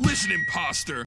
Listen, imposter.